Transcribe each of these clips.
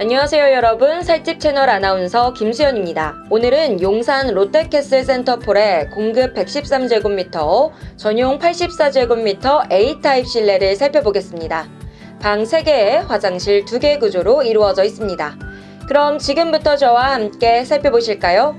안녕하세요 여러분 살집 채널 아나운서 김수연입니다. 오늘은 용산 롯데캐슬 센터폴의 공급 113제곱미터, 전용 84제곱미터 A타입 실내를 살펴보겠습니다. 방 3개에 화장실 2개 구조로 이루어져 있습니다. 그럼 지금부터 저와 함께 살펴보실까요?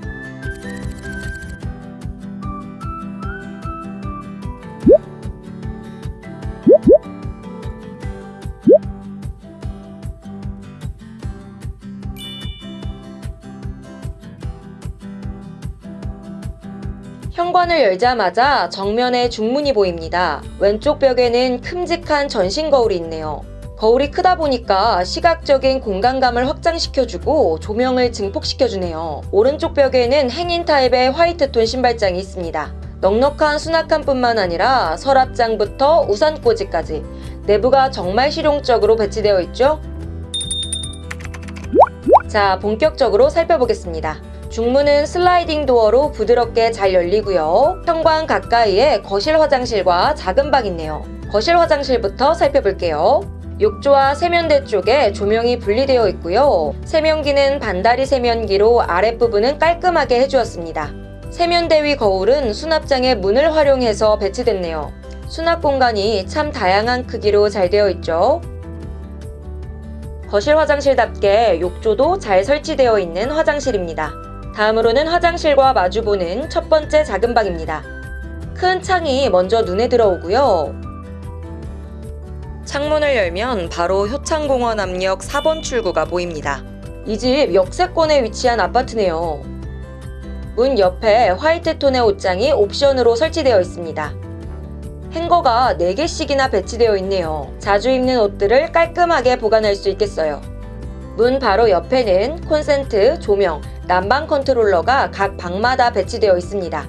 현관을 열자마자 정면에 중문이 보입니다. 왼쪽 벽에는 큼직한 전신 거울이 있네요. 거울이 크다 보니까 시각적인 공간감을 확장시켜주고 조명을 증폭시켜주네요. 오른쪽 벽에는 행인 타입의 화이트톤 신발장이 있습니다. 넉넉한 수납칸 뿐만 아니라 서랍장부터 우산꽂이까지 내부가 정말 실용적으로 배치되어 있죠? 자, 본격적으로 살펴보겠습니다. 중문은 슬라이딩 도어로 부드럽게 잘 열리고요. 현관 가까이에 거실 화장실과 작은 방 있네요. 거실 화장실부터 살펴볼게요. 욕조와 세면대 쪽에 조명이 분리되어 있고요. 세면기는 반다리 세면기로 아랫부분은 깔끔하게 해주었습니다. 세면대 위 거울은 수납장의 문을 활용해서 배치됐네요. 수납 공간이 참 다양한 크기로 잘 되어 있죠. 거실 화장실답게 욕조도 잘 설치되어 있는 화장실입니다. 다음으로는 화장실과 마주보는 첫 번째 작은 방입니다. 큰 창이 먼저 눈에 들어오고요. 창문을 열면 바로 효창공원 앞역 4번 출구가 보입니다. 이 집 역세권에 위치한 아파트네요. 문 옆에 화이트 톤의 옷장이 옵션으로 설치되어 있습니다. 행거가 4개씩이나 배치되어 있네요. 자주 입는 옷들을 깔끔하게 보관할 수 있겠어요. 문 바로 옆에는 콘센트, 조명, 난방 컨트롤러가 각 방마다 배치되어 있습니다.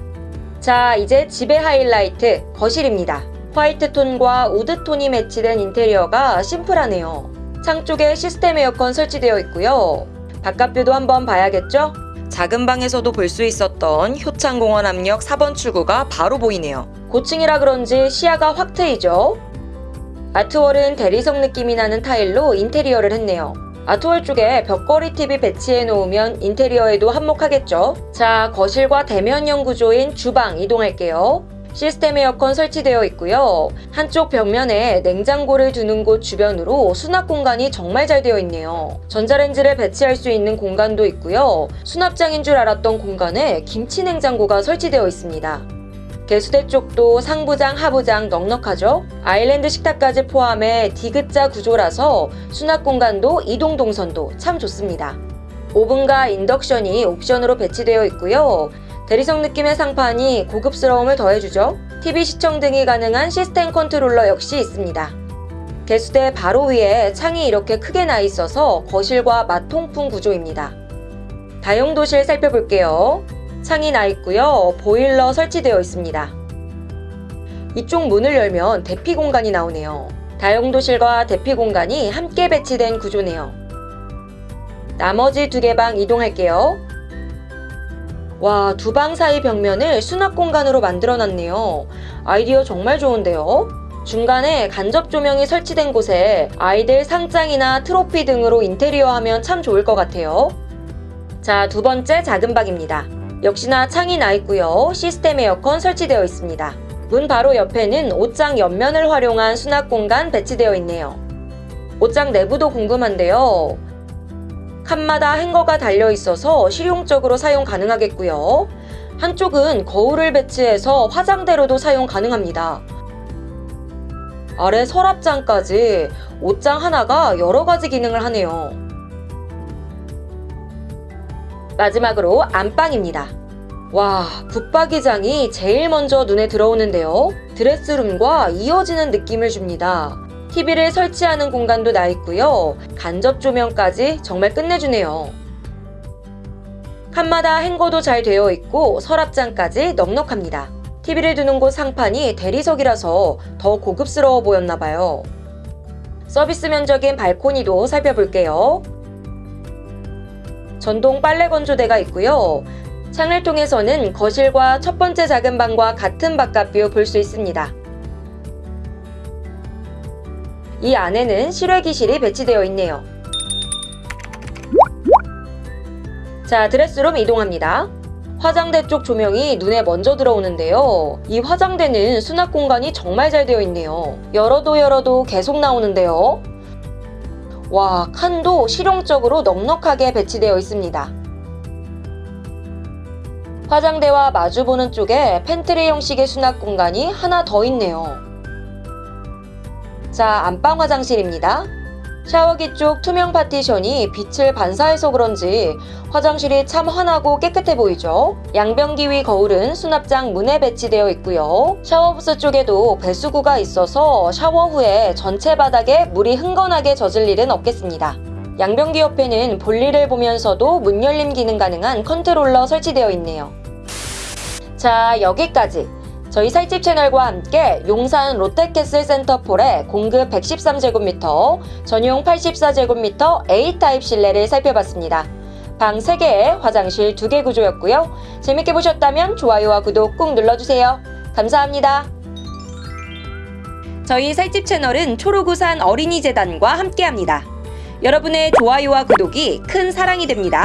자, 이제 집의 하이라이트, 거실입니다. 화이트톤과 우드톤이 매치된 인테리어가 심플하네요. 창 쪽에 시스템 에어컨 설치되어 있고요. 바깥뷰도 한번 봐야겠죠? 작은 방에서도 볼 수 있었던 효창공원 앞역 4번 출구가 바로 보이네요. 고층이라 그런지 시야가 확 트이죠? 아트월은 대리석 느낌이 나는 타일로 인테리어를 했네요. 아트월 쪽에 벽걸이 TV 배치해 놓으면 인테리어에도 한몫하겠죠? 자, 거실과 대면형 구조인 주방 이동할게요. 시스템 에어컨 설치되어 있고요. 한쪽 벽면에 냉장고를 두는 곳 주변으로 수납 공간이 정말 잘 되어 있네요. 전자레인지를 배치할 수 있는 공간도 있고요. 수납장인 줄 알았던 공간에 김치 냉장고가 설치되어 있습니다. 개수대 쪽도 상부장, 하부장 넉넉하죠? 아일랜드 식탁까지 포함해 디귿자 구조라서 수납 공간도 이동 동선도 참 좋습니다. 오븐과 인덕션이 옵션으로 배치되어 있고요. 대리석 느낌의 상판이 고급스러움을 더해주죠. TV 시청 등이 가능한 시스템 컨트롤러 역시 있습니다. 개수대 바로 위에 창이 이렇게 크게 나 있어서 거실과 맞통풍 구조입니다. 다용도실 살펴볼게요. 창이 나 있고요. 보일러 설치되어 있습니다. 이쪽 문을 열면 대피 공간이 나오네요. 다용도실과 대피 공간이 함께 배치된 구조네요. 나머지 두 개 방 이동할게요. 와, 두 방 사이 벽면을 수납 공간으로 만들어 놨네요. 아이디어 정말 좋은데요? 중간에 간접 조명이 설치된 곳에 아이들 상장이나 트로피 등으로 인테리어 하면 참 좋을 것 같아요. 자, 두 번째 작은 방입니다. 역시나 창이 나 있고요. 시스템 에어컨 설치되어 있습니다. 문 바로 옆에는 옷장 옆면을 활용한 수납 공간 배치되어 있네요. 옷장 내부도 궁금한데요. 칸마다 행거가 달려 있어서 실용적으로 사용 가능하겠고요. 한쪽은 거울을 배치해서 화장대로도 사용 가능합니다. 아래 서랍장까지 옷장 하나가 여러 가지 기능을 하네요. 마지막으로 안방입니다. 와, 붙박이장이 제일 먼저 눈에 들어오는데요. 드레스룸과 이어지는 느낌을 줍니다. TV를 설치하는 공간도 나 있고요. 간접 조명까지 정말 끝내주네요. 칸마다 행거도 잘 되어 있고 서랍장까지 넉넉합니다. TV를 두는 곳 상판이 대리석이라서 더 고급스러워 보였나봐요. 서비스 면적인 발코니도 살펴볼게요. 전동 빨래 건조대가 있고요. 창을 통해서는 거실과 첫 번째 작은 방과 같은 바깥뷰 볼 수 있습니다. 이 안에는 실외기실이 배치되어 있네요. 자, 드레스룸 이동합니다. 화장대 쪽 조명이 눈에 먼저 들어오는데요. 이 화장대는 수납 공간이 정말 잘 되어 있네요. 열어도 열어도 계속 나오는데요. 와, 칸도 실용적으로 넉넉하게 배치되어 있습니다. 화장대와 마주보는 쪽에 팬트리 형식의 수납 공간이 하나 더 있네요. 자, 안방 화장실입니다. 샤워기 쪽 투명 파티션이 빛을 반사해서 그런지 화장실이 참 환하고 깨끗해 보이죠? 양변기 위 거울은 수납장 문에 배치되어 있고요. 샤워부스 쪽에도 배수구가 있어서 샤워 후에 전체 바닥에 물이 흥건하게 젖을 일은 없겠습니다. 양변기 옆에는 볼일을 보면서도 문 열림 기능 가능한 컨트롤러 설치되어 있네요. 자, 여기까지. 저희 살집 채널과 함께 용산 롯데캐슬 센터폴의 공급 113제곱미터, 전용 84제곱미터 A타입 실내를 살펴봤습니다. 방 3개에 화장실 2개 구조였고요. 재밌게 보셨다면 좋아요와 구독 꾹 눌러주세요. 감사합니다. 저희 살집 채널은 초록우산 어린이재단과 함께합니다. 여러분의 좋아요와 구독이 큰 사랑이 됩니다.